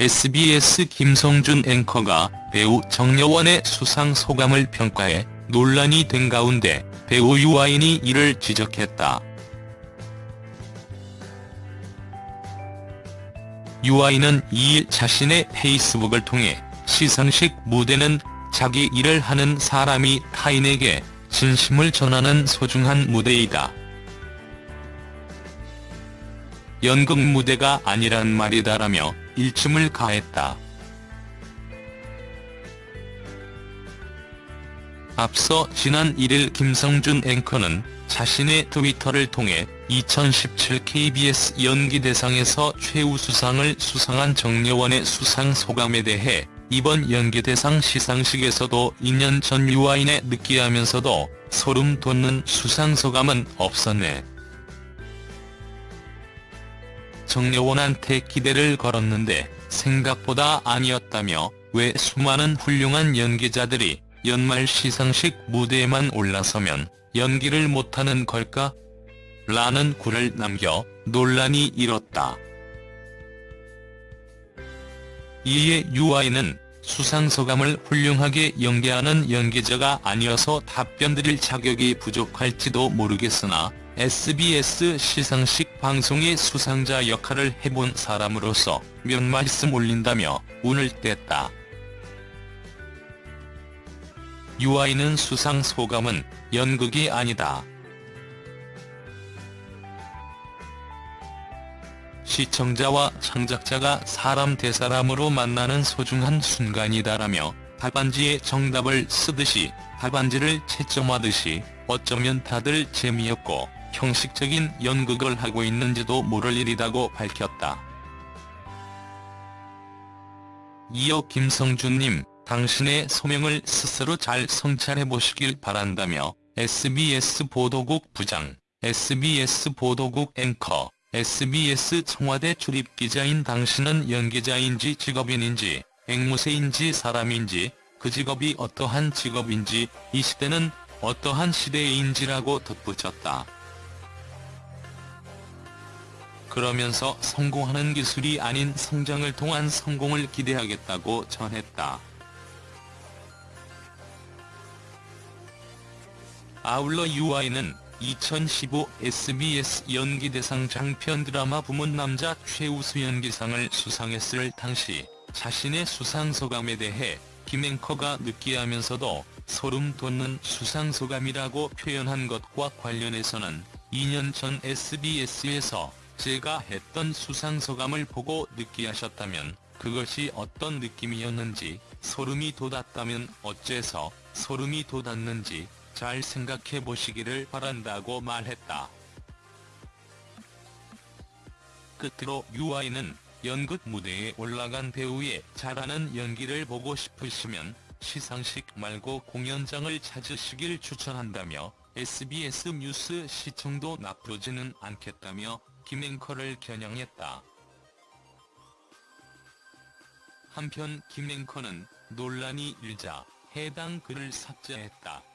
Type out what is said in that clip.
SBS 김성준 앵커가 배우 정여원의 수상 소감을 평가해 논란이 된 가운데 배우 유아인이 이를 지적했다. 유아인은 2일 자신의 페이스북을 통해 시상식 무대는 자기 일을 하는 사람이 타인에게 진심을 전하는 소중한 무대이다. 연극 무대가 아니란 말이다라며 일침을 가했다. 앞서 지난 1일 김성준 앵커는 자신의 트위터를 통해 2017 KBS 연기대상에서 최우수상을 수상한 정여원의 수상 소감에 대해 이번 연기대상 시상식에서도 2년 전 유아인의 느끼하면서도 소름 돋는 수상 소감은 없었네. 정여원한테 기대를 걸었는데 생각보다 아니었다며 왜 수많은 훌륭한 연기자들이 연말 시상식 무대에만 올라서면 연기를 못하는 걸까? 라는 글을 남겨 논란이 일었다. 이에 유아인은 수상소감을 훌륭하게 연기하는 연기자가 아니어서 답변드릴 자격이 부족할지도 모르겠으나 SBS 시상식 방송의 수상자 역할을 해본 사람으로서 몇 말씀 올린다며 운을 뗐다. 유아인은 수상 소감은 연극이 아니다. 시청자와 창작자가 사람 대사람으로 만나는 소중한 순간이다라며 답안지에 정답을 쓰듯이 답안지를 채점하듯이 어쩌면 다들 재미없고 형식적인 연극을 하고 있는지도 모를 일이라고 밝혔다. 이어 김성준님, 당신의 소명을 스스로 잘 성찰해보시길 바란다며 SBS 보도국 부장, SBS 보도국 앵커, SBS 청와대 출입기자인 당신은 연기자인지 직업인인지 앵무새인지 사람인지 그 직업이 어떠한 직업인지 이 시대는 어떠한 시대인지라고 덧붙였다. 그러면서 성공하는 기술이 아닌 성장을 통한 성공을 기대하겠다고 전했다. 아울러 유아인은 2015 SBS 연기대상 장편 드라마 부문 남자 최우수 연기상을 수상했을 당시 자신의 수상 소감에 대해 김앵커가 느끼하면서도 소름 돋는 수상 소감이라고 표현한 것과 관련해서는 2년 전 SBS에서 제가 했던 수상소감을 보고 느끼하셨다면 그것이 어떤 느낌이었는지 소름이 돋았다면 어째서 소름이 돋았는지 잘 생각해 보시기를 바란다고 말했다. 끝으로 유아인은 연극 무대에 올라간 배우의 잘하는 연기를 보고 싶으시면 시상식 말고 공연장을 찾으시길 추천한다며 SBS 뉴스 시청도 나쁘지는 않겠다며 김 앵커를 겨냥했다. 한편 김 앵커는 논란이 일자 해당 글을 삭제했다.